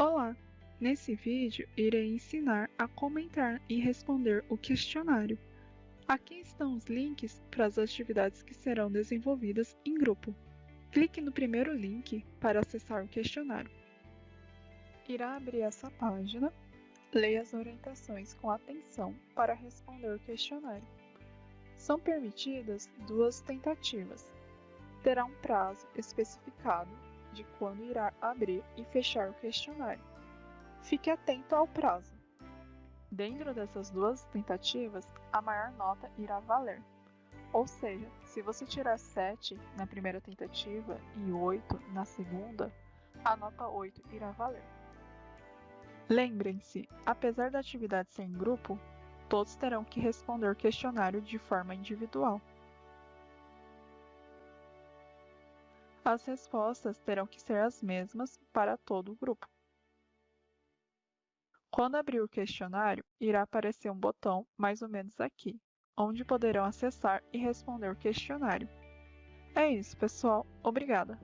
Olá! Nesse vídeo, irei ensinar a comentar e responder o questionário. Aqui estão os links para as atividades que serão desenvolvidas em grupo. Clique no primeiro link para acessar o questionário. Irá abrir essa página. Leia as orientações com atenção para responder o questionário. São permitidas duas tentativas. Terá um prazo especificado de quando irá abrir e fechar o questionário. Fique atento ao prazo. Dentro dessas duas tentativas, a maior nota irá valer. Ou seja, se você tirar 7 na primeira tentativa e 8 na segunda, a nota 8 irá valer. Lembrem-se, apesar da atividade ser em grupo, todos terão que responder o questionário de forma individual. As respostas terão que ser as mesmas para todo o grupo. Quando abrir o questionário, irá aparecer um botão mais ou menos aqui, onde poderão acessar e responder o questionário. É isso, pessoal. Obrigada!